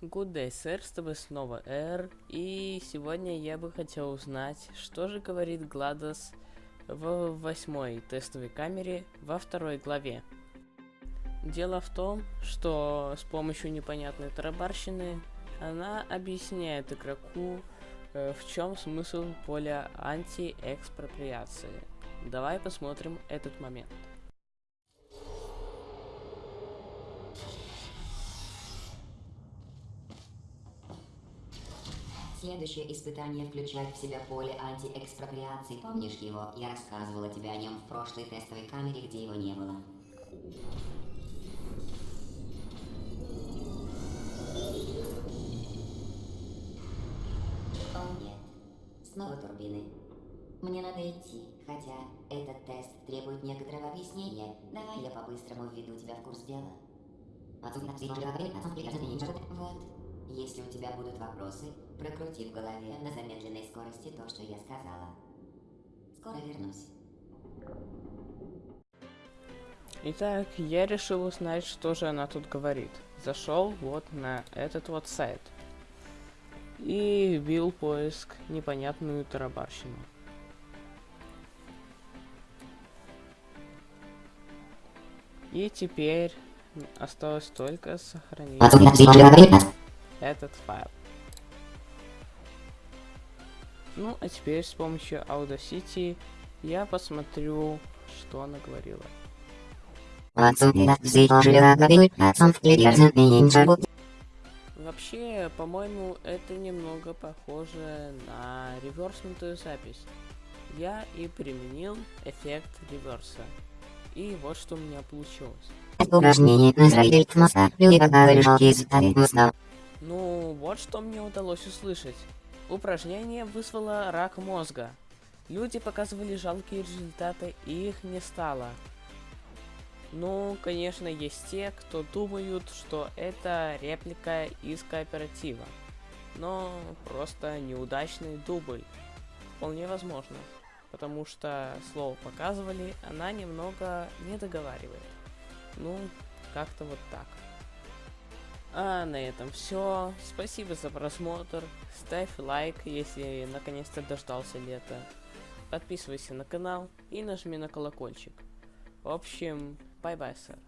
Good day, сэр, с тобой снова Эр, и сегодня я бы хотел узнать, что же говорит Гладос в восьмой тестовой камере во второй главе. Дело в том, что с помощью непонятной тарабарщины она объясняет игроку, э, в чем смысл поля антиэкспроприации. Давай посмотрим этот момент. Следующее испытание включает в себя поле антиэкспроприации. Помнишь его? Я рассказывала тебе о нем в прошлой тестовой камере, где его не было. О нет. Снова турбины. Мне надо идти, хотя этот тест требует некоторого объяснения. Давай я по-быстрому введу тебя в курс дела. Вот. Если у тебя будут вопросы, прокрути в голове на замедленной скорости то, что я сказала. Скоро вернусь. Итак, я решил узнать, что же она тут говорит. Зашел вот на этот вот сайт. И вбил поиск непонятную тарабарщину. И теперь осталось только сохранить этот файл. Ну, а теперь с помощью Audacity я посмотрю, что она говорила. Вообще, по-моему, это немного похоже на реверснутую запись. Я и применил эффект реверса. И вот что у меня получилось. Ну, вот что мне удалось услышать. Упражнение вызвало рак мозга. Люди показывали жалкие результаты, и их не стало. Ну, конечно, есть те, кто думают, что это реплика из кооператива. Но просто неудачный дубль. Вполне возможно. Потому что слово показывали, она немного не договаривает. Ну, как-то вот так. А на этом все. Спасибо за просмотр. Ставь лайк, если наконец-то дождался лета. Подписывайся на канал и нажми на колокольчик. В общем, bye-bye, sir.